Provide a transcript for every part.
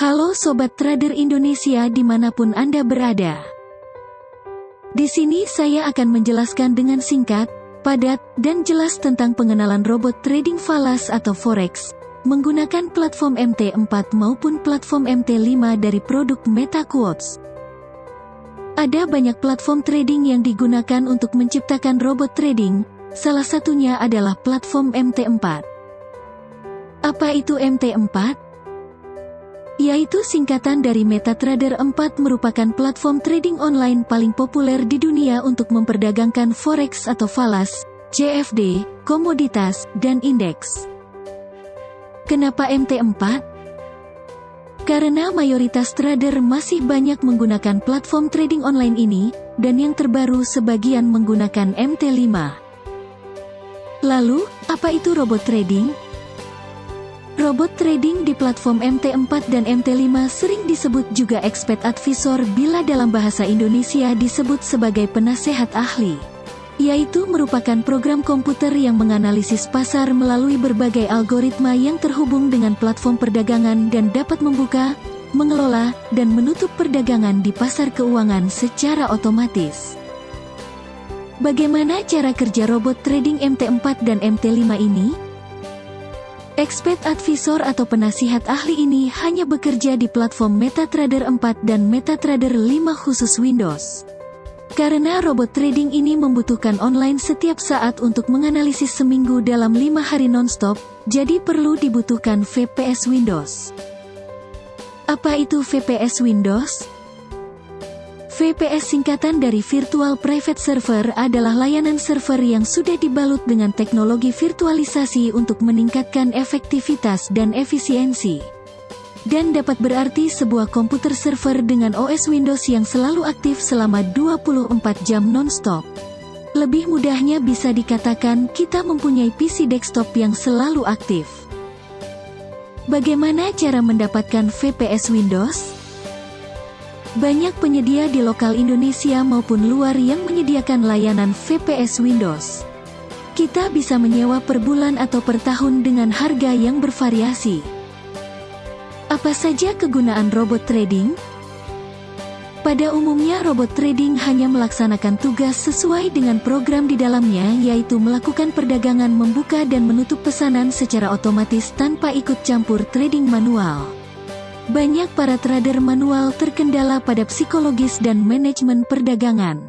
Halo Sobat Trader Indonesia di mana pun Anda berada. Di sini saya akan menjelaskan dengan singkat, padat, dan jelas tentang pengenalan robot trading falas atau forex, menggunakan platform MT4 maupun platform MT5 dari produk MetaQuotes. Ada banyak platform trading yang digunakan untuk menciptakan robot trading, salah satunya adalah platform MT4. Apa itu MT4? Yaitu singkatan dari MetaTrader 4 merupakan platform trading online paling populer di dunia untuk memperdagangkan forex atau falas, CFD, komoditas, dan indeks. Kenapa MT4? Karena mayoritas trader masih banyak menggunakan platform trading online ini, dan yang terbaru sebagian menggunakan MT5. Lalu, apa itu robot trading? Robot trading di platform MT4 dan MT5 sering disebut juga expert advisor bila dalam bahasa Indonesia disebut sebagai penasehat ahli. Yaitu merupakan program komputer yang menganalisis pasar melalui berbagai algoritma yang terhubung dengan platform perdagangan dan dapat membuka, mengelola, dan menutup perdagangan di pasar keuangan secara otomatis. Bagaimana cara kerja robot trading MT4 dan MT5 ini? Expert Advisor atau penasihat ahli ini hanya bekerja di platform MetaTrader 4 dan MetaTrader 5 khusus Windows. Karena robot trading ini membutuhkan online setiap saat untuk menganalisis seminggu dalam 5 hari nonstop, jadi perlu dibutuhkan VPS Windows. Apa itu VPS Windows? VPS singkatan dari Virtual Private Server adalah layanan server yang sudah dibalut dengan teknologi virtualisasi untuk meningkatkan efektivitas dan efisiensi. Dan dapat berarti sebuah komputer server dengan OS Windows yang selalu aktif selama 24 jam non-stop. Lebih mudahnya bisa dikatakan kita mempunyai PC desktop yang selalu aktif. Bagaimana cara mendapatkan VPS Windows? Banyak penyedia di lokal Indonesia maupun luar yang menyediakan layanan VPS Windows. Kita bisa menyewa per bulan atau per tahun dengan harga yang bervariasi. Apa saja kegunaan robot trading? Pada umumnya robot trading hanya melaksanakan tugas sesuai dengan program di dalamnya yaitu melakukan perdagangan membuka dan menutup pesanan secara otomatis tanpa ikut campur trading manual. Banyak para trader manual terkendala pada psikologis dan manajemen perdagangan.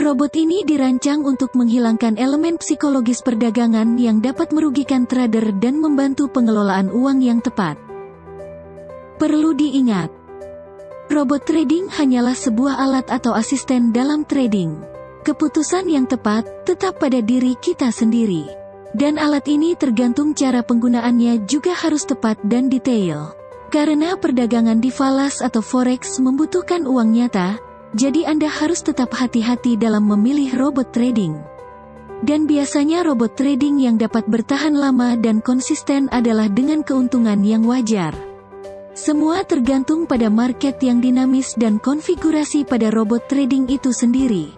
Robot ini dirancang untuk menghilangkan elemen psikologis perdagangan yang dapat merugikan trader dan membantu pengelolaan uang yang tepat. Perlu diingat, robot trading hanyalah sebuah alat atau asisten dalam trading. Keputusan yang tepat tetap pada diri kita sendiri. Dan alat ini tergantung cara penggunaannya juga harus tepat dan detail. Karena perdagangan di falas atau forex membutuhkan uang nyata, jadi Anda harus tetap hati-hati dalam memilih robot trading. Dan biasanya robot trading yang dapat bertahan lama dan konsisten adalah dengan keuntungan yang wajar. Semua tergantung pada market yang dinamis dan konfigurasi pada robot trading itu sendiri.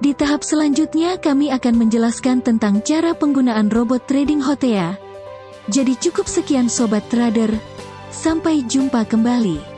Di tahap selanjutnya kami akan menjelaskan tentang cara penggunaan robot trading Hotea, jadi cukup sekian Sobat Trader, sampai jumpa kembali.